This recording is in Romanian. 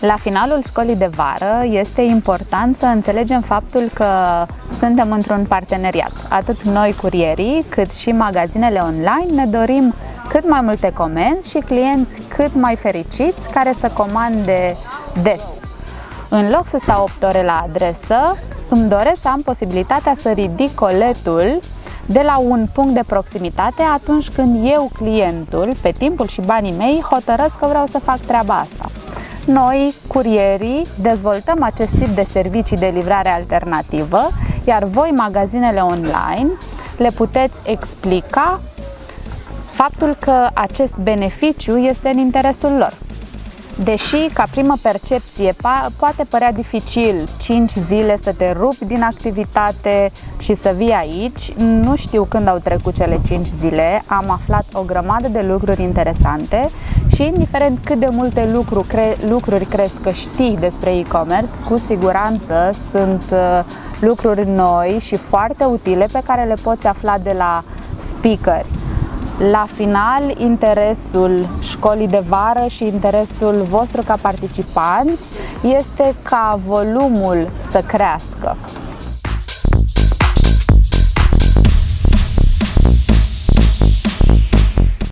La finalul școlii de vară este important să înțelegem faptul că suntem într-un parteneriat. Atât noi, curierii, cât și magazinele online ne dorim cât mai multe comenzi și clienți cât mai fericiți care să comande des. În loc să stau 8 ore la adresă, îmi doresc să am posibilitatea să ridic coletul de la un punct de proximitate atunci când eu, clientul, pe timpul și banii mei, hotărăsc că vreau să fac treaba asta. Noi, curierii, dezvoltăm acest tip de servicii de livrare alternativă, iar voi, magazinele online, le puteți explica faptul că acest beneficiu este în interesul lor. Deși, ca primă percepție, poate părea dificil 5 zile să te rupi din activitate și să vii aici, nu știu când au trecut cele 5 zile, am aflat o grămadă de lucruri interesante și indiferent cât de multe lucru cre lucruri crezi că știi despre e-commerce, cu siguranță sunt uh, lucruri noi și foarte utile pe care le poți afla de la speakeri la final, interesul școlii de vară și interesul vostru ca participanți este ca volumul să crească.